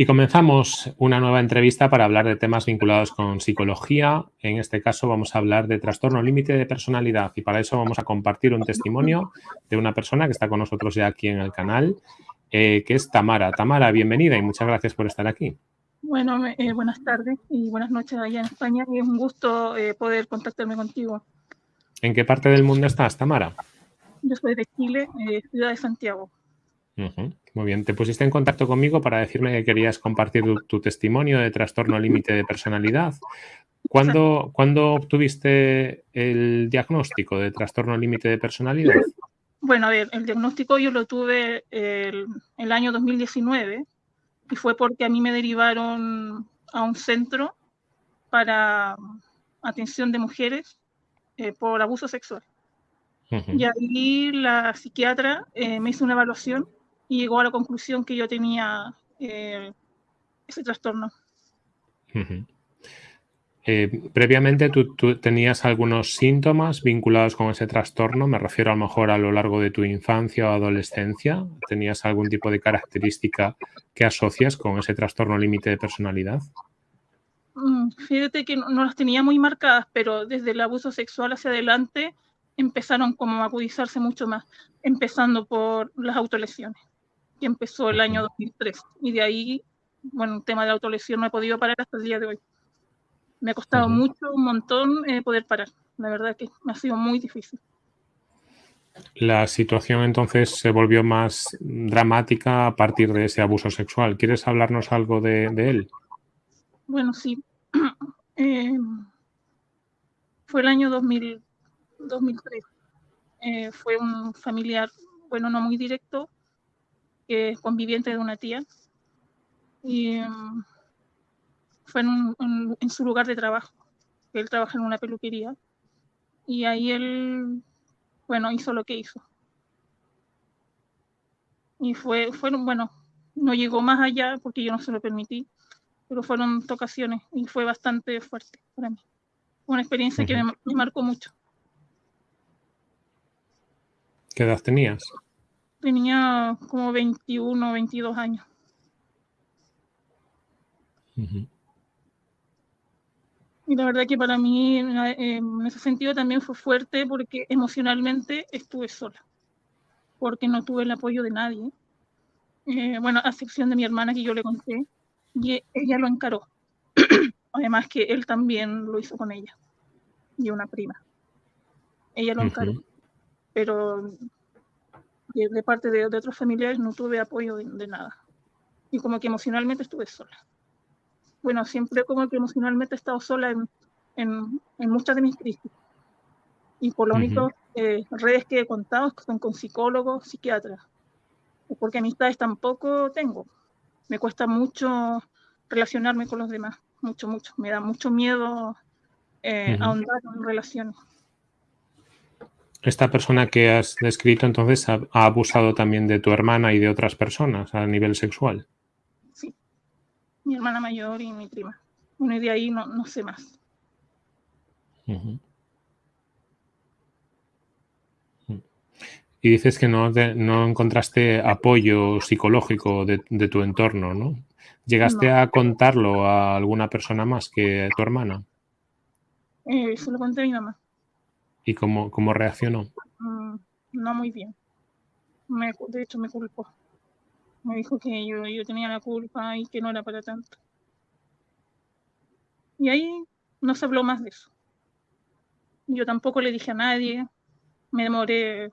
Y comenzamos una nueva entrevista para hablar de temas vinculados con psicología. En este caso vamos a hablar de trastorno límite de personalidad y para eso vamos a compartir un testimonio de una persona que está con nosotros ya aquí en el canal, eh, que es Tamara. Tamara, bienvenida y muchas gracias por estar aquí. Bueno, eh, buenas tardes y buenas noches allá en España y es un gusto eh, poder contactarme contigo. ¿En qué parte del mundo estás, Tamara? Yo soy de Chile, ciudad de Santiago. Muy bien, te pusiste en contacto conmigo para decirme que querías compartir tu, testimonio de trastorno límite de personalidad. ¿Cuándo, obtuviste el diagnóstico de trastorno límite de personalidad? Bueno, a ver, el diagnóstico yo lo tuve el, el, año 2019 y fue porque a mí me derivaron a un centro para atención de mujeres eh, por abuso sexual. Y ahí la psiquiatra eh, me hizo una evaluación y llegó a la conclusión que yo tenía eh, ese trastorno. Eh, previamente ¿tú, tenías algunos síntomas vinculados con ese trastorno, me refiero a lo mejor a lo largo de tu infancia o adolescencia, ¿tenías algún tipo de característica que asocias con ese trastorno límite de personalidad? Mm, fíjate que no, no, las tenía muy marcadas, pero desde el abuso sexual hacia adelante empezaron como a agudizarse mucho más, empezando por las autolesiones que empezó el año 2003. Y de ahí, bueno, el tema de la autolesión no he podido parar hasta el día de hoy. Me ha costado mucho, un montón eh, poder parar. La verdad que me ha sido muy difícil. La situación entonces se volvió más dramática a partir de ese abuso sexual. ¿Quieres hablarnos algo de, él? Bueno, sí. Eh, fue el año 2000, 2003. Eh, fue un familiar, bueno, no muy directo, que es conviviente de una tía. Y mm, fue en, su lugar de trabajo. Él trabaja en una peluquería. Y ahí él, bueno, hizo lo que hizo. Y fue, fueron, bueno, no llegó más allá porque yo no se lo permití, pero fueron ocasiones y fue bastante fuerte para mí. Una experiencia que me, me marcó mucho. ¿Qué edad tenías? Tenía como 21, 22 años. Y la verdad que para mí en ese sentido también fue fuerte porque emocionalmente estuve sola, porque no tuve el apoyo de nadie. Eh, bueno, a excepción de mi hermana que yo le conté, y ella lo encaró. Además que él también lo hizo con ella, y una prima. Ella lo encaró. Pero de, parte de, otros familiares no tuve apoyo de, nada. Y como que emocionalmente estuve sola. Bueno, siempre como que emocionalmente he estado sola en, en, muchas de mis crisis. Y por lo único, eh, redes que he contado son con psicólogos, psiquiatras. Porque amistades tampoco tengo. Me cuesta mucho relacionarme con los demás. Mucho, mucho. Me da mucho miedo eh, ahondar en relaciones. Esta persona que has descrito entonces ha, abusado también de tu hermana y de otras personas a nivel sexual. Sí, mi hermana mayor y mi prima. Bueno, y de ahí no, no sé más. Y dices que no, no encontraste apoyo psicológico de, tu entorno, ¿no? ¿Llegaste a contarlo a alguna persona más que tu hermana? Eh, se lo conté a mi mamá. ¿Y cómo, cómo reaccionó? Mm, no muy bien. De hecho, me culpó. Me dijo que yo, yo tenía la culpa y que no era para tanto. Y ahí no se habló más de eso. Yo tampoco le dije a nadie. Me demoré,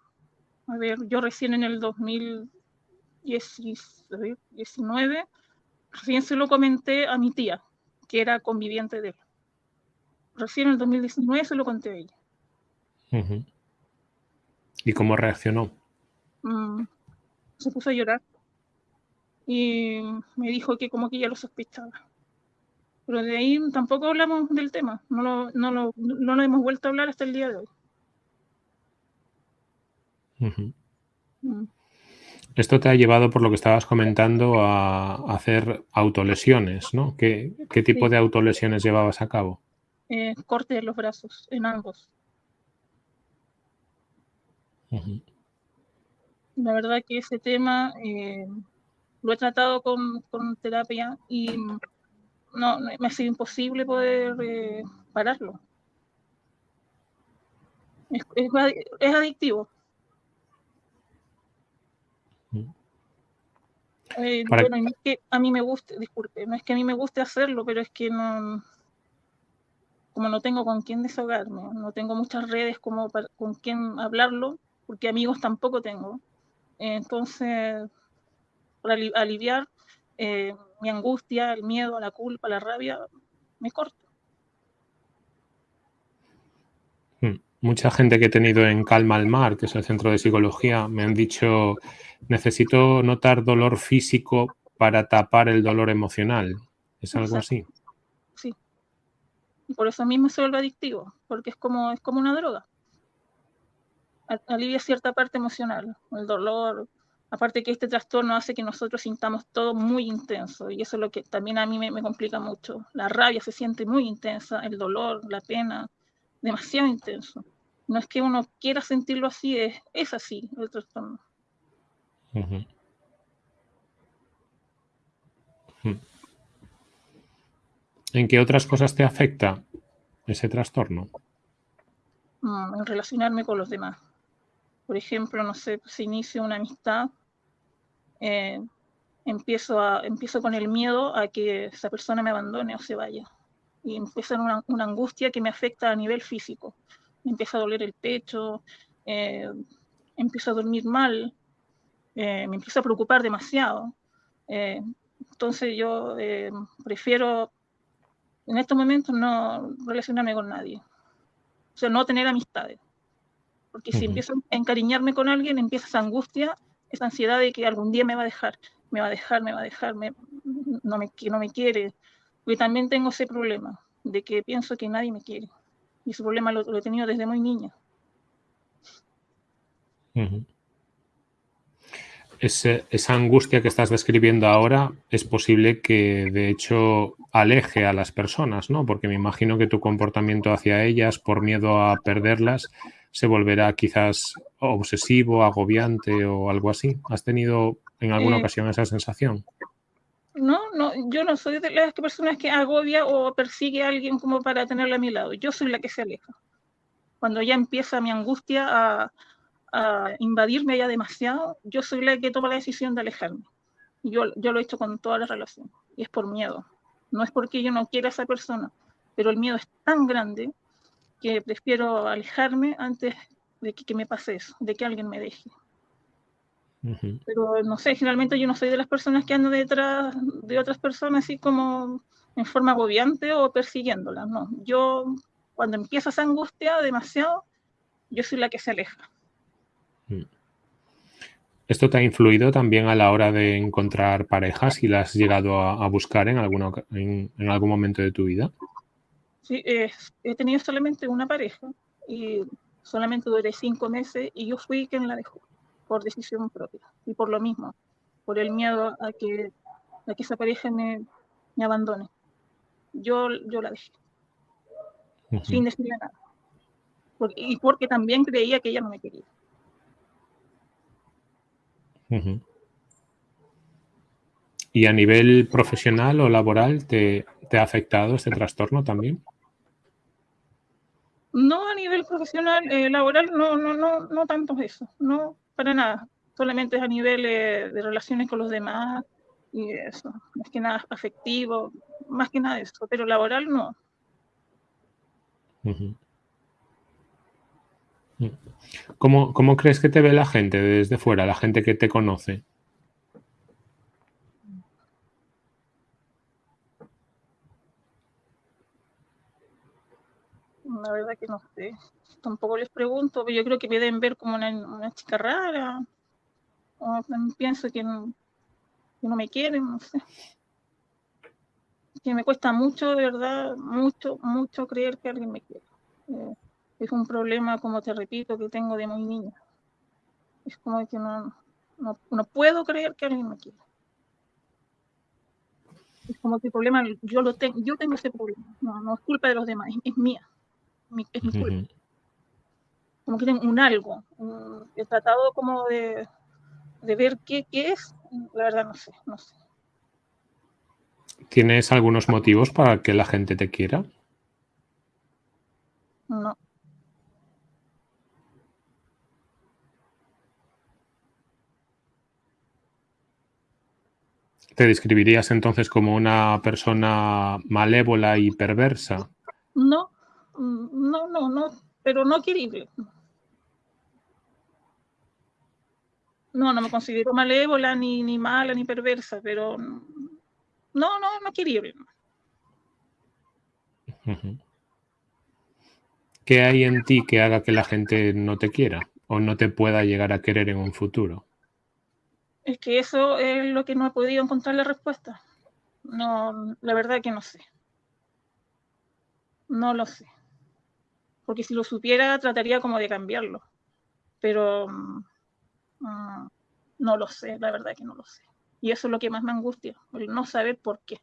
a ver, yo recién en el 2019, recién se lo comenté a mi tía, que era conviviente de él. Recién en el 2019 se lo conté a ella. ¿Y cómo reaccionó? Mm, se puso a llorar y me dijo que como que ya lo sospechaba. Pero de ahí tampoco hablamos del tema, no lo, no lo, no lo hemos vuelto a hablar hasta el día de hoy. Mm. Esto te ha llevado, por lo que estabas comentando, a hacer autolesiones, ¿no? ¿Qué, qué tipo de autolesiones llevabas a cabo? Eh, corte de los brazos, en ambos. La verdad que ese tema, eh, lo he tratado con, con terapia y no, me ha sido imposible poder eh, pararlo. Es, es, adictivo. Eh, bueno, no es que a mí me guste, disculpe, no es que a mí me guste hacerlo, pero es que no, como no tengo con quién desahogarme, no tengo muchas redes como con quién hablarlo, porque amigos tampoco tengo. Entonces, para aliviar eh, mi angustia, el miedo, la culpa, la rabia, me corto. Hmm. Mucha gente que he tenido en Calma al Mar, que es el centro de psicología, me han dicho, necesito notar dolor físico para tapar el dolor emocional. ¿Es algo así? por eso mismo se vuelve adictivo, porque es como, es como una droga. Alivia cierta parte emocional, el dolor. Aparte que este trastorno hace que nosotros sintamos todo muy intenso y eso es lo que también a mí me, complica mucho. La rabia se siente muy intensa, el dolor, la pena, demasiado intenso. No es que uno quiera sentirlo así, es, es así el trastorno. ¿En qué otras cosas te afecta ese trastorno? Mm, en relacionarme con los demás. Por ejemplo, no sé, se inicia una amistad, eh, empiezo, a, empiezo con el miedo a que esa persona me abandone o se vaya. Y empieza una, una angustia que me afecta a nivel físico. Me empieza a doler el pecho, eh, empiezo a dormir mal, eh, me empiezo a preocupar demasiado. entonces yo prefiero en estos momentos no relacionarme con nadie. O sea, no tener amistades. Porque si empiezo a encariñarme con alguien, empieza esa angustia, esa ansiedad de que algún día me va a dejar, me va a dejar, me va a dejar, no, me, no me quiere. Y también tengo ese problema de que pienso que nadie me quiere. Y ese problema lo, he tenido desde muy niña esa angustia que estás describiendo ahora es posible que de hecho aleje a las personas, ¿no? Porque me imagino que tu comportamiento hacia ellas por miedo a perderlas se volverá quizás obsesivo, agobiante o algo así. ¿Has tenido en alguna eh, ocasión esa sensación? No, no, yo no soy de las personas que agobia o persigue a alguien como para tenerla a mi lado. Yo soy la que se aleja. Cuando ya empieza mi angustia a, a invadirme ya demasiado, yo soy la que toma la decisión de alejarme. Yo, yo lo he hecho con todas las relaciones y es por miedo. No es porque yo no quiera a esa persona, pero el miedo es tan grande que prefiero alejarme antes de que, me pase eso, de que alguien me deje. Pero no sé, generalmente yo no soy de las personas que andan detrás de otras personas así como en forma agobiante o persiguiéndolas, no. Yo, cuando empieza esa angustia demasiado, yo soy la que se aleja. Mm. ¿Esto te ha influido también a la hora de encontrar parejas y las has llegado a, buscar en, alguna, en, algún momento de tu vida? Sí, he tenido solamente una pareja y solamente duré cinco meses y yo fui quien la dejó por decisión propia y por lo mismo, por el miedo a que, a que esa pareja me, me abandone. Yo, yo la dejé, sin decirle nada. y porque también creía que ella no me quería. ¿Y a nivel profesional o laboral te, ha afectado este trastorno también? No a nivel profesional, eh, laboral, no, no, no, no tanto eso, no, para nada. Solamente es a nivel eh, de relaciones con los demás y eso, más que nada afectivo, más que nada eso, pero laboral no. ¿Cómo, ¿Cómo, crees que te ve la gente desde fuera, la gente que te conoce? La verdad que no sé. Tampoco les pregunto, pero yo creo que me deben ver como una, chica rara. O pienso que no, que no me quieren, no sé. Que me cuesta mucho, de verdad, mucho, mucho creer que alguien me quiere. Eh, es un problema, como te repito, que tengo de muy niña. Es como que no, no, puedo creer que alguien me quiera. Es como que el problema, yo lo tengo, yo tengo ese problema. No, no es culpa de los demás, es, mía. Es mi culpa. Como que tengo un algo. he tratado como de, de ver qué, qué es, la verdad no sé, no sé. ¿Tienes algunos motivos para que la gente te quiera? No. ¿Te describirías entonces como una persona malévola y perversa? No, no, no, no, pero no querible. No, no me considero malévola, ni, ni mala, ni perversa, pero no, no, no querible. ¿Qué hay en ti que haga que la gente no te quiera o no te pueda llegar a querer en un futuro? Es que eso es lo que no he podido encontrar la respuesta. No, la verdad que no sé. No lo sé. Porque si lo supiera, trataría como de cambiarlo. Pero mm, mm, no lo sé, la verdad que no lo sé. Y eso es lo que más me angustia, el no saber por qué.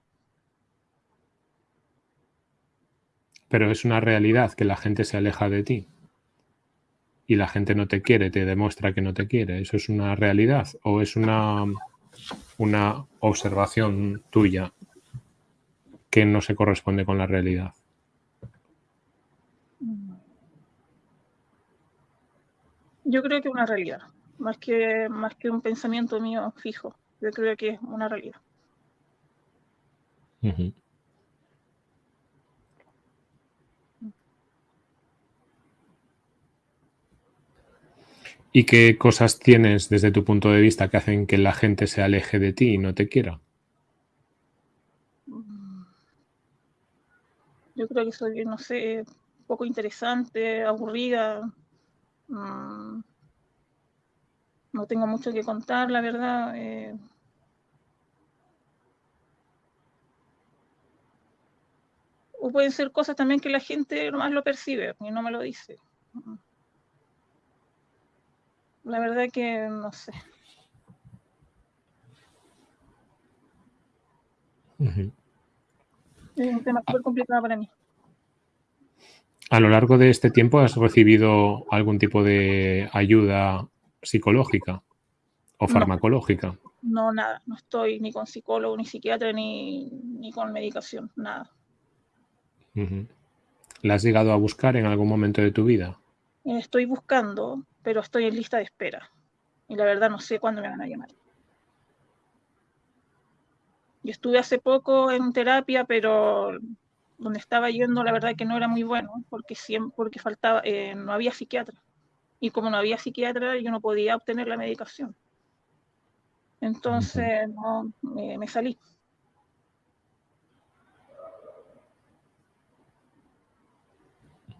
Pero es una realidad que la gente se aleja de ti y la gente no te quiere, te demuestra que no te quiere. ¿Eso es una realidad o es una, una observación tuya que no se corresponde con la realidad? Yo creo que es una realidad, más que, más que un pensamiento mío fijo. Yo creo que es una realidad. ¿Y qué cosas tienes desde tu punto de vista que hacen que la gente se aleje de ti y no te quiera? Yo creo que soy, no sé, poco interesante, aburrida. Mm, no tengo mucho que contar, la verdad. Eh. o pueden ser cosas también que la gente nomás lo percibe y no me lo dice. Mm. La verdad que no sé. Es un tema súper complicado para mí. A lo largo de este tiempo has recibido algún tipo de ayuda psicológica o farmacológica. No, nada. No estoy ni con psicólogo, ni psiquiatra, ni, ni con medicación, nada. ¿La has llegado a buscar en algún momento de tu vida? Estoy buscando, pero estoy en lista de espera. Y la verdad no sé cuándo me van a llamar. Yo estuve hace poco en terapia, pero donde estaba yendo la verdad que no era muy bueno, porque siempre, porque faltaba, eh, no había psiquiatra. Y como no había psiquiatra, yo no podía obtener la medicación. Entonces, no, me salí.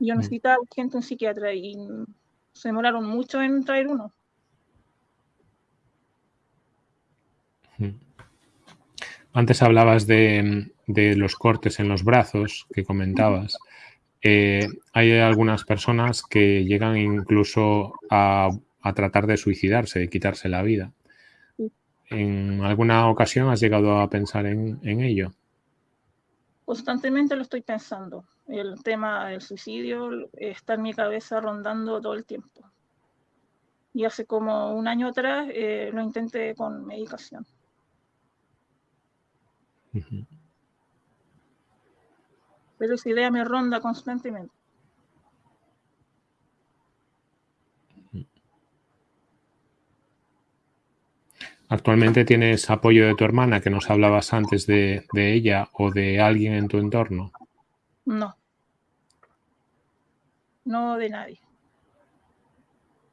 Yo necesitaba urgente un psiquiatra y se demoraron mucho en traer uno. Antes hablabas de, los cortes en los brazos que comentabas. Eh, hay algunas personas que llegan incluso a, tratar de suicidarse, de quitarse la vida. ¿En alguna ocasión has llegado a pensar en, en ello? Constantemente lo estoy pensando el tema del suicidio está en mi cabeza rondando todo el tiempo. Y hace como un año atrás eh, lo intenté con medicación. Pero esa idea me ronda constantemente. ¿Actualmente tienes apoyo de tu hermana que nos hablabas antes de ella o de alguien en tu entorno? No. No de nadie.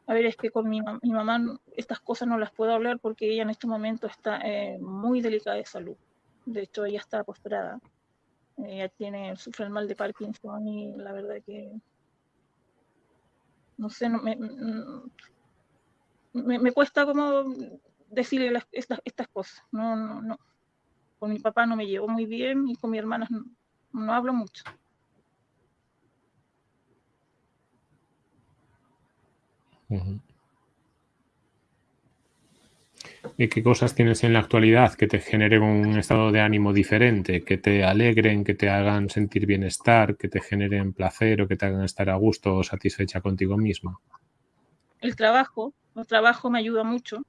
A ver, es que con mi, mamá estas cosas no las puedo hablar porque ella en este momento está eh, muy delicada de salud. De hecho, ella está postrada. Ella tiene, sufre el mal de Parkinson y la verdad que no sé, me, me, cuesta como decirle estas, estas cosas. No, no, no. Con mi papá no me llevo muy bien y con mi hermana no hablo mucho. ¿Y qué cosas tienes en la actualidad que te generen un estado de ánimo diferente, que te alegren, que te hagan sentir bienestar, que te generen placer o que te hagan estar a gusto o satisfecha contigo misma? El trabajo, el trabajo me ayuda mucho.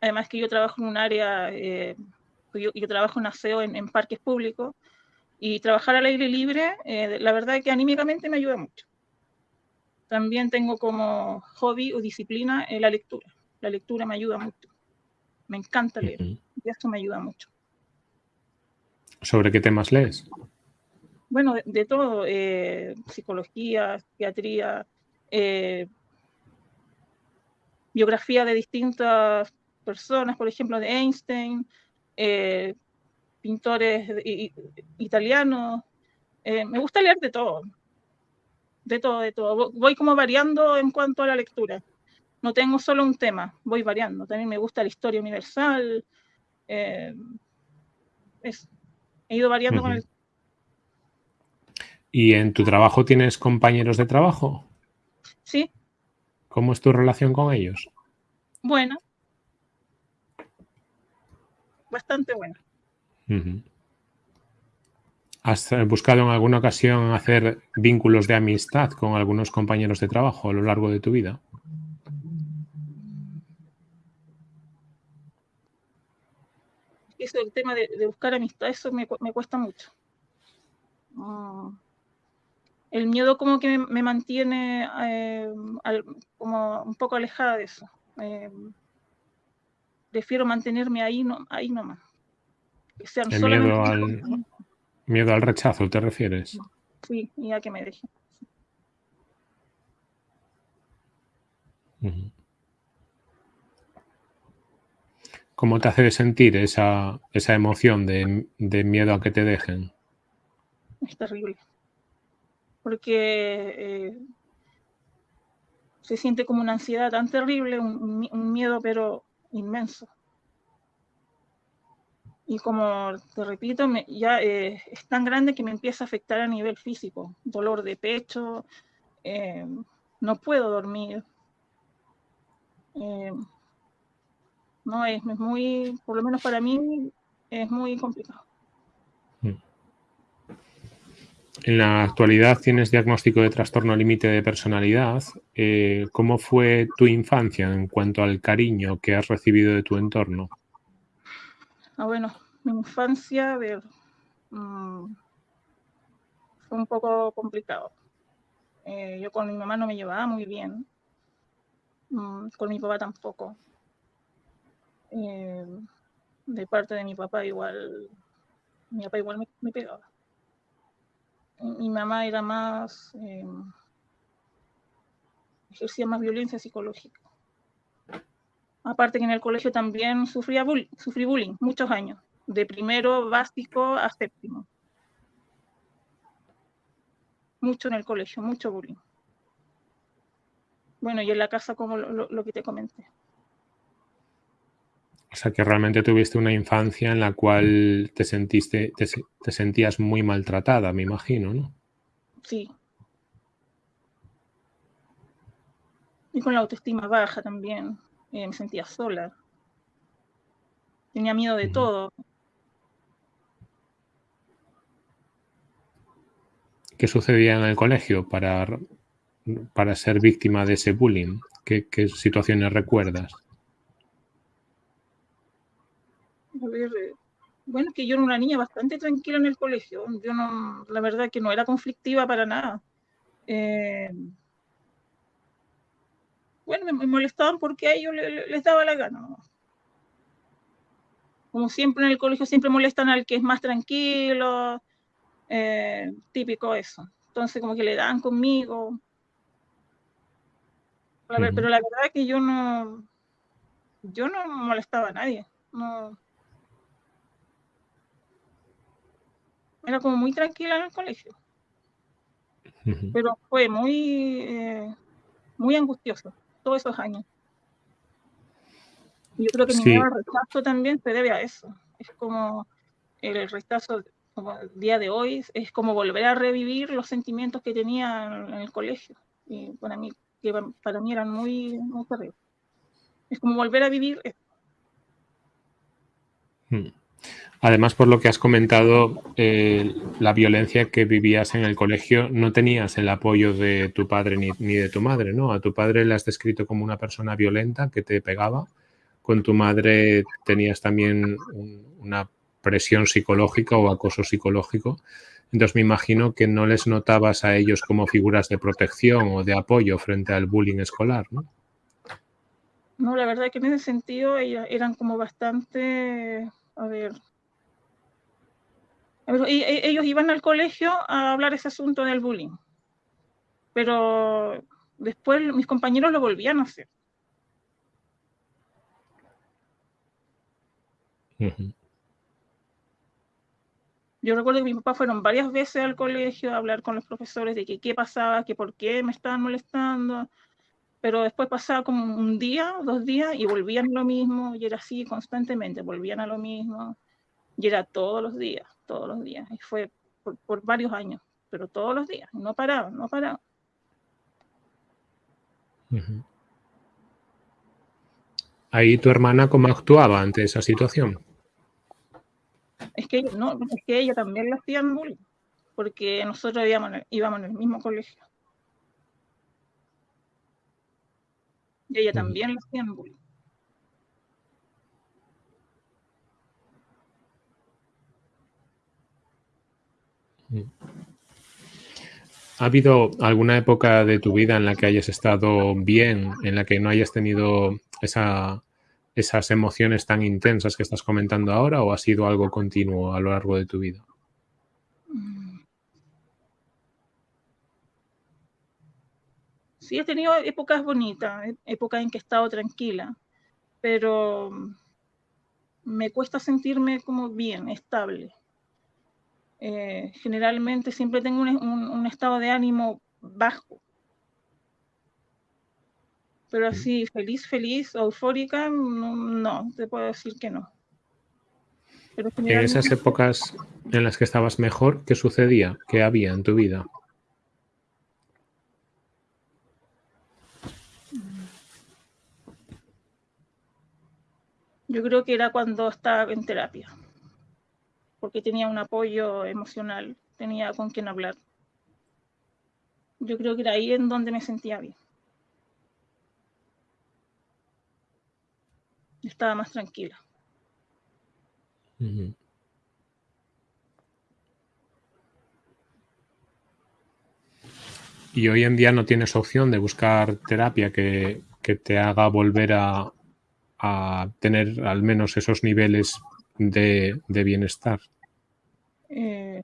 además que yo trabajo en un área, eh, yo, trabajo en aseo en, parques públicos, y trabajar al aire libre, eh, la verdad es que anímicamente me ayuda mucho. También tengo como hobby o disciplina la lectura. La lectura me ayuda mucho. Me encanta leer, y eso me ayuda mucho. ¿Sobre qué temas lees? Bueno, de, todo, psicología, psiquiatría, biografía de distintas personas, por ejemplo, de Einstein, eh, pintores italianos. Eh, me gusta leer de todo, de todo, de todo. Voy como variando en cuanto a la lectura. No tengo solo un tema, voy variando. También me gusta la historia universal. Eh, he ido variando con el... ¿Y en tu trabajo tienes compañeros de trabajo? Sí, ¿Cómo es tu relación con ellos? Buena. Bastante buena. ¿Has eh, buscado en alguna ocasión hacer vínculos de amistad con algunos compañeros de trabajo a lo largo de tu vida? Eso, el tema de, buscar amistad, eso me, cuesta mucho. Mm el miedo como que me, mantiene eh, como un poco alejada de eso. Eh, prefiero mantenerme ahí, no, ahí nomás. el miedo al, miedo al rechazo, ¿te refieres? Sí, y a que me dejen. ¿Cómo te hace sentir esa, esa emoción de, de miedo a que te dejen? Es terrible porque eh, se siente como una ansiedad tan terrible, un, miedo pero inmenso. Y como te repito, ya eh, es tan grande que me empieza a afectar a nivel físico, dolor de pecho, eh, no puedo dormir. No es muy, por lo menos para mí, es muy complicado. En la actualidad tienes diagnóstico de trastorno límite de personalidad. Eh, ¿Cómo fue tu infancia en cuanto al cariño que has recibido de tu entorno? Ah, bueno, mi infancia, mm, fue un poco complicado. Eh, yo con mi mamá no me llevaba muy bien, mm, con mi papá tampoco. Eh, de parte de mi papá igual, mi papá igual me pegaba mi mamá era más, eh, ejercía más violencia psicológica. Aparte que en el colegio también sufría bullying, sufrí bullying muchos años, de primero básico a séptimo. Mucho en el colegio, mucho bullying. Bueno, y en la casa como lo que te comenté. O sea, que realmente tuviste una infancia en la cual te sentiste, te, sentías muy maltratada, me imagino, ¿no? Sí. Y con la autoestima baja también. Eh, me sentía sola. Tenía miedo de todo. ¿Qué sucedía en el colegio para, para ser víctima de ese bullying? ¿Qué, qué situaciones recuerdas? A ver, eh, bueno, que yo era una niña bastante tranquila en el colegio. Yo no, la verdad que no era conflictiva para nada. Eh, bueno, me, molestaban porque a ellos les, daba la gana. Como siempre en el colegio, siempre molestan al que es más tranquilo, eh, típico eso. Entonces, como que le dan conmigo. Pero la verdad que yo no, yo no molestaba a nadie. No, era como muy tranquila en el colegio. Pero fue muy, eh, muy angustioso todos esos años. Yo creo que mi rechazo también se debe a eso. Es como el rechazo, como el día de hoy, es como volver a revivir los sentimientos que tenía en el colegio. Y para mí, que para mí eran muy, muy terribles. Es como volver a vivir eso. Hmm. Además, por lo que has comentado, eh, la violencia que vivías en el colegio, no tenías el apoyo de tu padre ni, de tu madre, ¿no? A tu padre le has descrito como una persona violenta que te pegaba. con tu madre tenías también una presión psicológica o acoso psicológico. Entonces me imagino que no les notabas a ellos como figuras de protección o de apoyo frente al bullying escolar, ¿no? No, la verdad es que en ese sentido eran como bastante, a ver, ellos iban al colegio a hablar ese asunto del bullying, pero después mis compañeros lo volvían a hacer. Yo recuerdo que mi papá fueron varias veces al colegio a hablar con los profesores de que qué pasaba, que por qué me estaban molestando, pero después pasaba como un día, dos días y volvían lo mismo y era así constantemente, volvían a lo mismo y era todos los días, todos los días y fue por, varios años, pero todos los días, no paraba, no paraba. Ahí tu hermana, ¿cómo actuaba ante esa situación? Es que no, es que ella también la hacían bullying, porque nosotros íbamos, íbamos en el mismo colegio. Y ella también la hacían bullying. ¿Ha habido alguna época de tu vida en la que hayas estado bien, en la que no hayas tenido esa, esas emociones tan intensas que estás comentando ahora o ha sido algo continuo a lo largo de tu vida? Sí, he tenido épocas bonitas, épocas en que he estado tranquila, pero me cuesta sentirme como bien, estable. Eh, generalmente siempre tengo un estado de ánimo bajo pero así, feliz, feliz, eufórica, no, te puedo decir que no. En esas épocas en las que estabas mejor, ¿qué sucedía? ¿Qué había en tu vida? Yo creo que era cuando estaba en terapia, porque tenía un apoyo emocional, tenía con quien hablar. Yo creo que era ahí en donde me sentía bien. estaba más tranquila. Y hoy en día no tienes opción de buscar terapia que, te haga volver a, tener al menos esos niveles de, bienestar. Eh,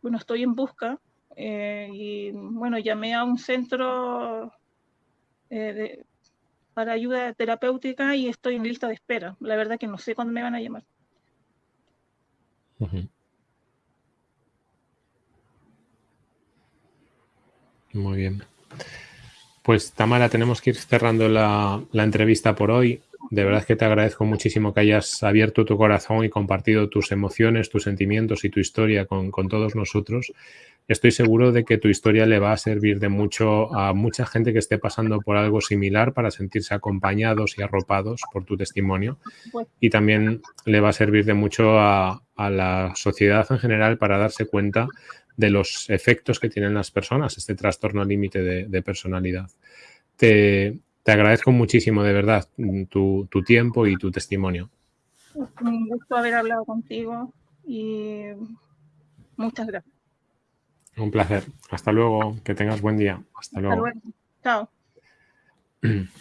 bueno, estoy en busca eh, y bueno, llamé a un centro eh, de, para ayuda terapéutica y estoy en lista de espera. La verdad que no sé cuándo me van a llamar. Muy bien. Pues Tamara, tenemos que ir cerrando la, entrevista por hoy. De verdad que te agradezco muchísimo que hayas abierto tu corazón y compartido tus emociones, tus sentimientos y tu historia con, con todos nosotros estoy seguro de que tu historia le va a servir de mucho a mucha gente que esté pasando por algo similar para sentirse acompañados y arropados por tu testimonio. Y también le va a servir de mucho a, la sociedad en general para darse cuenta de los efectos que tienen las personas, este trastorno límite de, personalidad. Te, agradezco muchísimo, de verdad, tu, tu tiempo y tu testimonio. Un gusto haber hablado contigo y muchas gracias. Un placer. Hasta luego. Que tengas buen día. Hasta luego. Chao.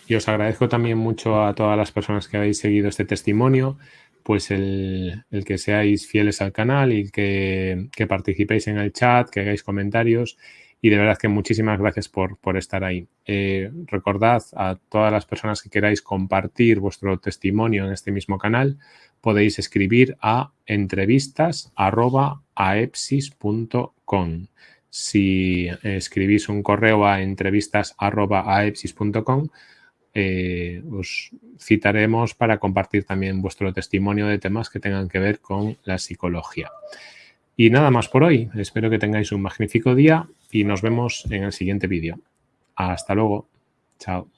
Y os agradezco también mucho a todas las personas que habéis seguido este testimonio, pues el, que seáis fieles al canal y que, participéis en el chat, que hagáis comentarios y de verdad que muchísimas gracias por, estar ahí. Eh, recordad a todas las personas que queráis compartir vuestro testimonio en este mismo canal, podéis escribir a entrevistas.aepsis.com. Si escribís un correo a entrevistas.aepsis.com, eh, os citaremos para compartir también vuestro testimonio de temas que tengan que ver con la psicología. Y nada más por hoy. Espero que tengáis un magnífico día y nos vemos en el siguiente vídeo. Hasta luego. Chao.